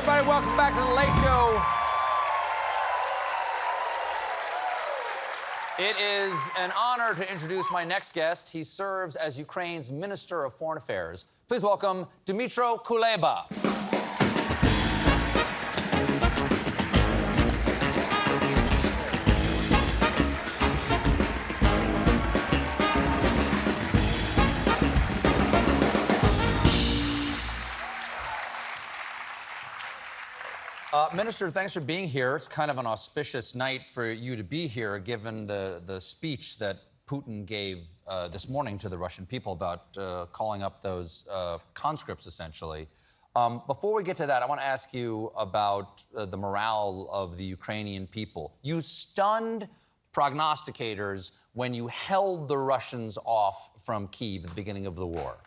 everybody. Welcome back to The Late Show. It is an honor to introduce my next guest. He serves as Ukraine's Minister of Foreign Affairs. Please welcome Dmytro Kuleba. Minister, thanks for being here. It's kind of an auspicious night for you to be here, given the, the speech that Putin gave uh, this morning to the Russian people about uh, calling up those uh, conscripts, essentially. Um, before we get to that, I want to ask you about uh, the morale of the Ukrainian people. You stunned prognosticators when you held the Russians off from Kiev at the beginning of the war.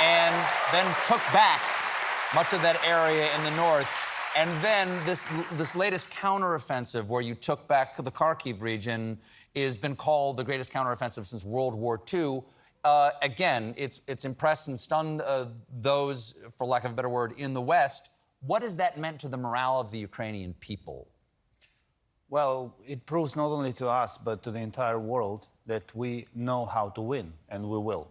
And then took back much of that area in the north. And then this, this latest counteroffensive, where you took back the Kharkiv region, has been called the greatest counteroffensive since World War II. Uh, again, it's, it's impressed and stunned uh, those, for lack of a better word, in the West. What has that meant to the morale of the Ukrainian people? Well, it proves not only to us, but to the entire world that we know how to win, and we will.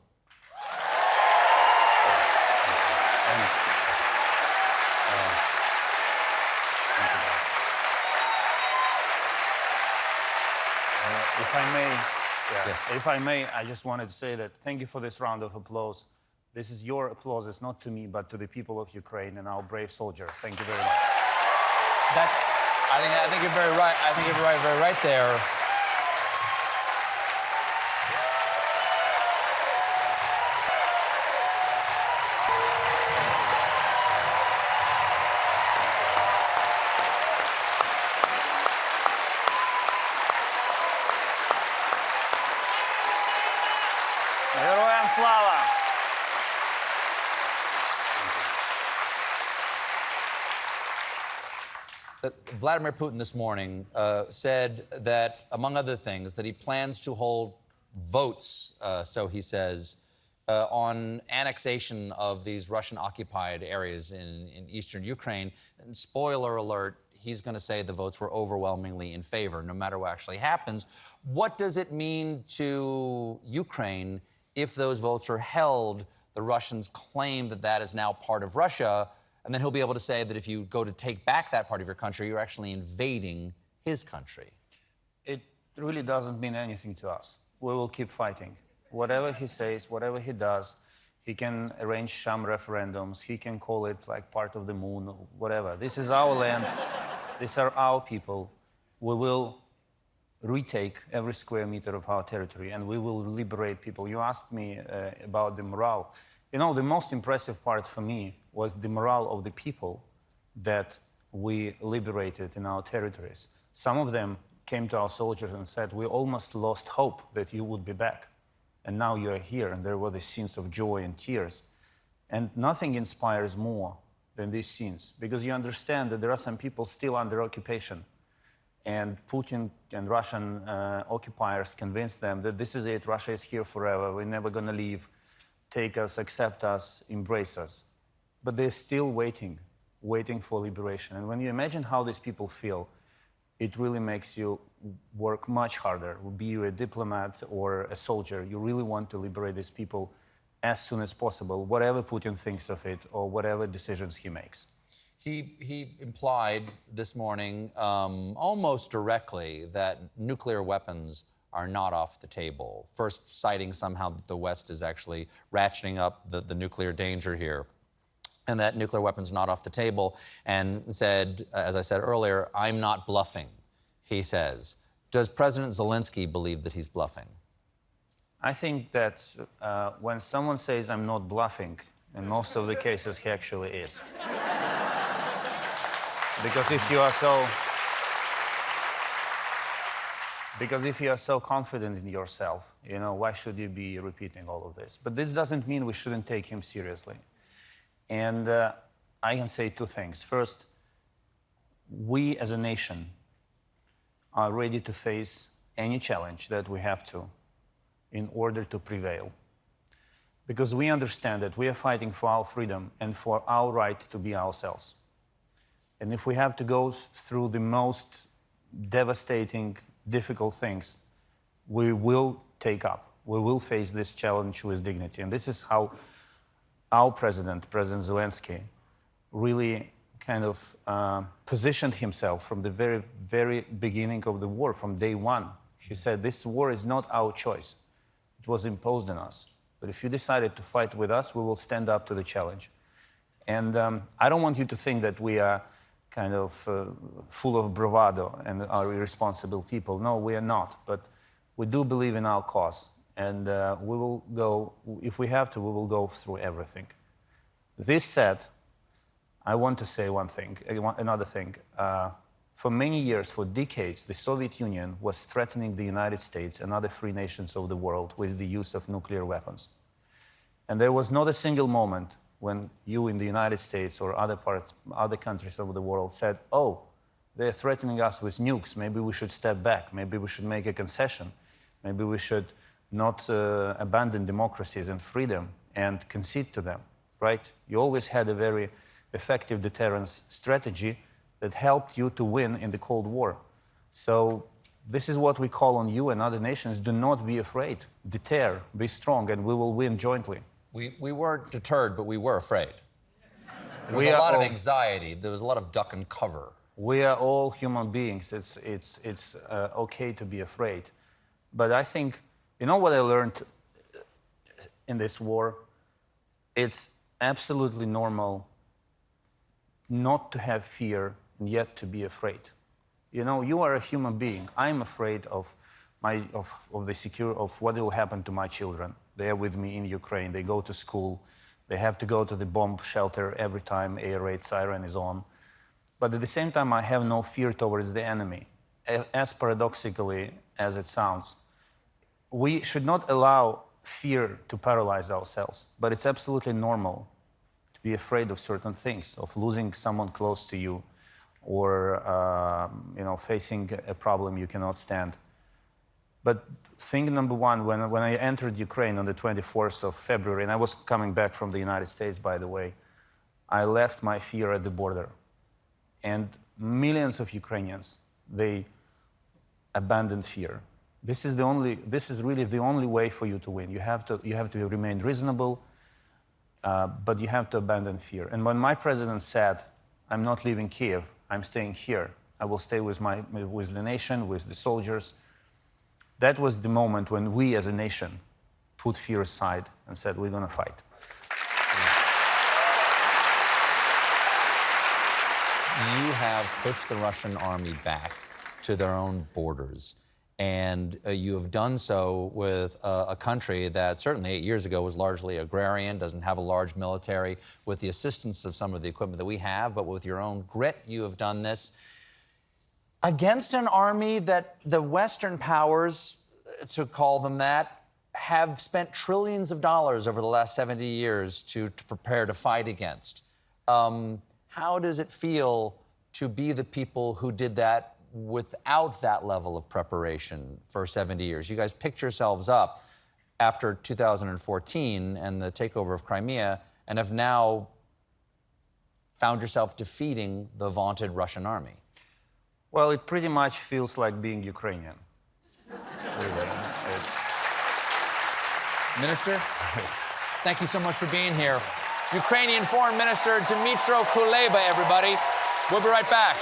If I may, Yes. if I may, I just wanted to say that thank you for this round of applause. This is your applause, it's not to me, but to the people of Ukraine and our brave soldiers. Thank you very much. That, I think, I think you're very right. I think you're very, very right there. Vladimir Putin this morning uh, said that, among other things, that he plans to hold votes, uh, so he says, uh, on annexation of these Russian occupied areas in, in eastern Ukraine. And spoiler alert, he's going to say the votes were overwhelmingly in favor, no matter what actually happens. What does it mean to Ukraine if those votes are held? The Russians claim that that is now part of Russia. And then he'll be able to say that if you go to take back that part of your country, you're actually invading his country. It really doesn't mean anything to us. We will keep fighting. Whatever he says, whatever he does, he can arrange some referendums, he can call it like part of the moon, or whatever. This is our land, these are our people. We will retake every square meter of our territory and we will liberate people. You asked me uh, about the morale. You know, the most impressive part for me was the morale of the people that we liberated in our territories. Some of them came to our soldiers and said, We almost lost hope that you would be back. And now you are here. And there were the scenes of joy and tears. And nothing inspires more than these scenes because you understand that there are some people still under occupation. And Putin and Russian uh, occupiers convinced them that this is it, Russia is here forever, we're never going to leave. Take us, accept us, embrace us. But they're still waiting, waiting for liberation. And when you imagine how these people feel, it really makes you work much harder. Be you a diplomat or a soldier, you really want to liberate these people as soon as possible, whatever Putin thinks of it or whatever decisions he makes. He, he implied this morning, um, almost directly, that nuclear weapons are not off the table. First, citing somehow that the West is actually ratcheting up the, the nuclear danger here. And that nuclear weapons not off the table, and said, as I said earlier, I'm not bluffing, he says. Does President Zelensky believe that he's bluffing? I think that uh, when someone says I'm not bluffing, in most of the cases he actually is. because if you are so because if you are so confident in yourself, you know, why should you be repeating all of this? But this doesn't mean we shouldn't take him seriously. And uh, I can say two things. First, we as a nation are ready to face any challenge that we have to in order to prevail. because we understand that we are fighting for our freedom and for our right to be ourselves. And if we have to go through the most devastating, difficult things, we will take up. We will face this challenge with dignity. And this is how our president, President Zelensky, really kind of uh, positioned himself from the very, very beginning of the war, from day one. He said, This war is not our choice, it was imposed on us. But if you decided to fight with us, we will stand up to the challenge. And um, I don't want you to think that we are kind of uh, full of bravado and are irresponsible people. No, we are not. But we do believe in our cause. And uh, we will go, if we have to, we will go through everything. This said, I want to say one thing, uh, another thing. Uh, for many years, for decades, the Soviet Union was threatening the United States and other free nations of the world with the use of nuclear weapons. And there was not a single moment when you in the United States or other parts, other countries of the world said, oh, they're threatening us with nukes. Maybe we should step back. Maybe we should make a concession. Maybe we should not uh, abandon democracies and freedom and concede to them, right? You always had a very effective deterrence strategy that helped you to win in the Cold War. So this is what we call on you and other nations. Do not be afraid. Deter, be strong, and we will win jointly. We, we weren't deterred, but we were afraid. There was We a lot of anxiety. There was a lot of duck and cover. We are all human beings. It's, it's, it's uh, okay to be afraid. But I think, you know what I learned in this war? It's absolutely normal not to have fear and yet to be afraid. You know, you are a human being. I'm afraid of, my, of, of the secure, of what will happen to my children. They are with me in Ukraine. They go to school. They have to go to the bomb shelter every time air raid siren is on. But at the same time, I have no fear towards the enemy, as paradoxically as it sounds. We should not allow fear to paralyze ourselves, but it's absolutely normal to be afraid of certain things, of losing someone close to you, or um, you know, facing a problem you cannot stand. But thing number one, when, when I entered Ukraine on the 24th of February, and I was coming back from the United States, by the way, I left my fear at the border. And millions of Ukrainians, they abandoned fear. This is, the only, this is really the only way for you to win. You have to, you have to remain reasonable, uh, but you have to abandon fear. And when my president said, I'm not leaving Kiev, I'm staying here, I will stay with, my, with the nation, with the soldiers, that was the moment when we as a nation put fear aside and said, we're going to fight. You have pushed the Russian army back to their own borders. And uh, you have done so with uh, a country that certainly eight years ago was largely agrarian, doesn't have a large military, with the assistance of some of the equipment that we have, but with your own grit, you have done this against an army that the Western powers, uh, to call them that, have spent trillions of dollars over the last 70 years to, to prepare to fight against. Um, how does it feel to be the people who did that without that level of preparation for 70 years? You guys picked yourselves up after 2014 and the takeover of Crimea and have now found yourself defeating the vaunted Russian army. Well, it pretty much feels like being Ukrainian. Minister, thank you so much for being here. Ukrainian Foreign Minister Dmytro Kuleba, everybody. We'll be right back.